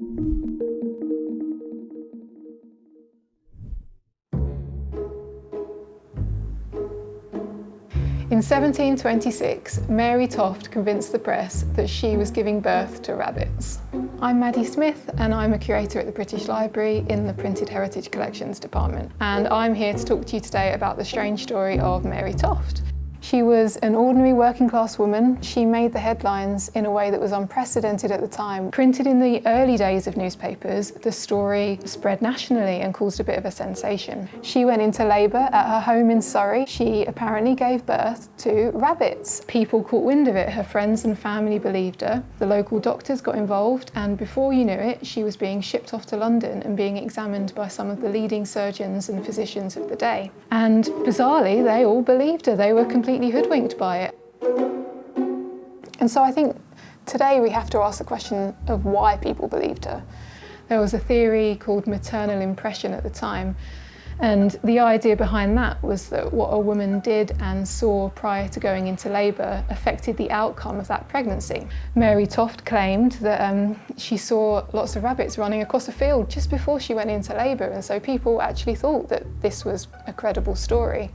In 1726, Mary Toft convinced the press that she was giving birth to rabbits. I'm Maddie Smith and I'm a curator at the British Library in the Printed Heritage Collections department. And I'm here to talk to you today about the strange story of Mary Toft. She was an ordinary working class woman. She made the headlines in a way that was unprecedented at the time. Printed in the early days of newspapers, the story spread nationally and caused a bit of a sensation. She went into labour at her home in Surrey. She apparently gave birth to rabbits. People caught wind of it. Her friends and family believed her. The local doctors got involved and before you knew it, she was being shipped off to London and being examined by some of the leading surgeons and physicians of the day. And bizarrely, they all believed her. They were completely completely hoodwinked by it. And so I think today we have to ask the question of why people believed her. There was a theory called maternal impression at the time, and the idea behind that was that what a woman did and saw prior to going into labour affected the outcome of that pregnancy. Mary Toft claimed that um, she saw lots of rabbits running across a field just before she went into labour, and so people actually thought that this was a credible story.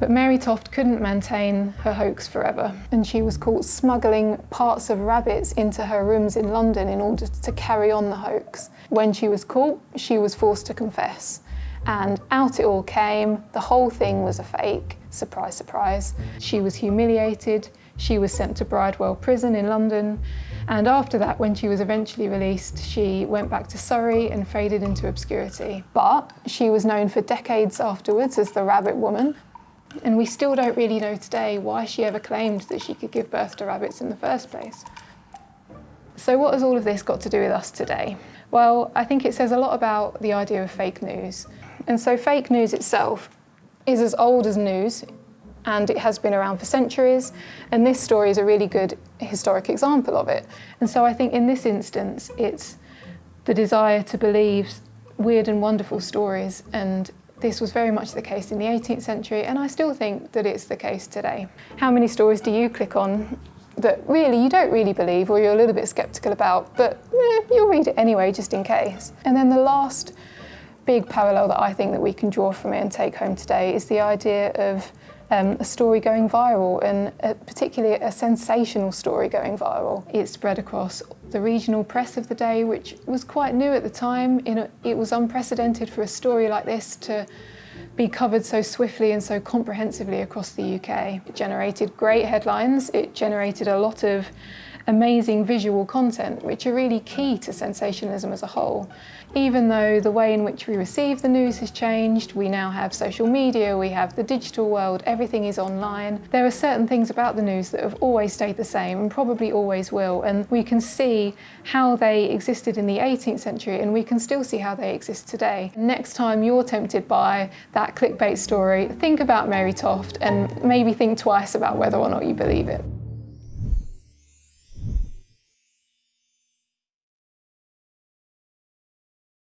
But Mary Toft couldn't maintain her hoax forever and she was caught smuggling parts of rabbits into her rooms in London in order to carry on the hoax. When she was caught, she was forced to confess and out it all came. The whole thing was a fake. Surprise, surprise. She was humiliated. She was sent to Bridewell Prison in London. And after that, when she was eventually released, she went back to Surrey and faded into obscurity. But she was known for decades afterwards as the Rabbit Woman. And we still don't really know today why she ever claimed that she could give birth to rabbits in the first place. So what has all of this got to do with us today? Well, I think it says a lot about the idea of fake news. And so fake news itself is as old as news and it has been around for centuries and this story is a really good historic example of it. And so I think in this instance it's the desire to believe weird and wonderful stories and this was very much the case in the 18th century and I still think that it's the case today. How many stories do you click on that really you don't really believe or you're a little bit sceptical about, but eh, you'll read it anyway just in case. And then the last big parallel that I think that we can draw from it and take home today is the idea of um, a story going viral and a, particularly a sensational story going viral. It spread across the regional press of the day, which was quite new at the time. A, it was unprecedented for a story like this to be covered so swiftly and so comprehensively across the UK. It generated great headlines, it generated a lot of amazing visual content, which are really key to sensationalism as a whole. Even though the way in which we receive the news has changed, we now have social media, we have the digital world, everything is online, there are certain things about the news that have always stayed the same and probably always will, and we can see how they existed in the 18th century and we can still see how they exist today. Next time you're tempted by that clickbait story, think about Mary Toft and maybe think twice about whether or not you believe it.